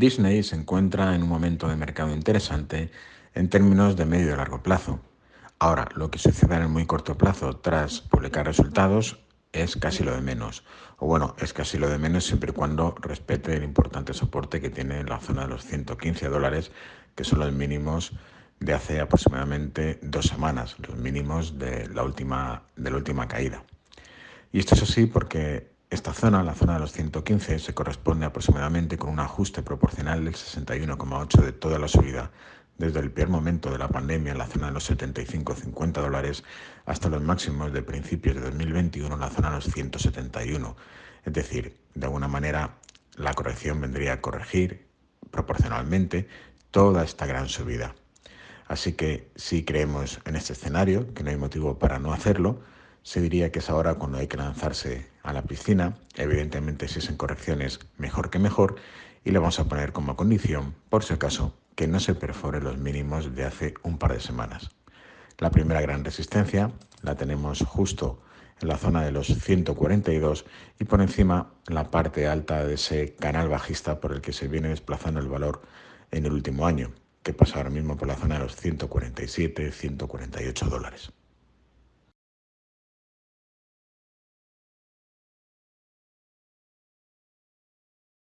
Disney se encuentra en un momento de mercado interesante en términos de medio y largo plazo. Ahora, lo que suceda en el muy corto plazo tras publicar resultados es casi lo de menos. O bueno, es casi lo de menos siempre y cuando respete el importante soporte que tiene la zona de los 115 dólares, que son los mínimos de hace aproximadamente dos semanas, los mínimos de la última, de la última caída. Y esto es así porque esta zona, la zona de los 115, se corresponde aproximadamente con un ajuste proporcional del 61,8 de toda la subida desde el peor momento de la pandemia en la zona de los 75-50 dólares hasta los máximos de principios de 2021 en la zona de los 171. Es decir, de alguna manera la corrección vendría a corregir proporcionalmente toda esta gran subida. Así que si creemos en este escenario, que no hay motivo para no hacerlo, se diría que es ahora cuando hay que lanzarse a la piscina. Evidentemente, si es en correcciones, mejor que mejor. Y le vamos a poner como condición, por si acaso, que no se perfore los mínimos de hace un par de semanas. La primera gran resistencia la tenemos justo en la zona de los 142 y por encima la parte alta de ese canal bajista por el que se viene desplazando el valor en el último año que pasa ahora mismo por la zona de los 147, 148 dólares.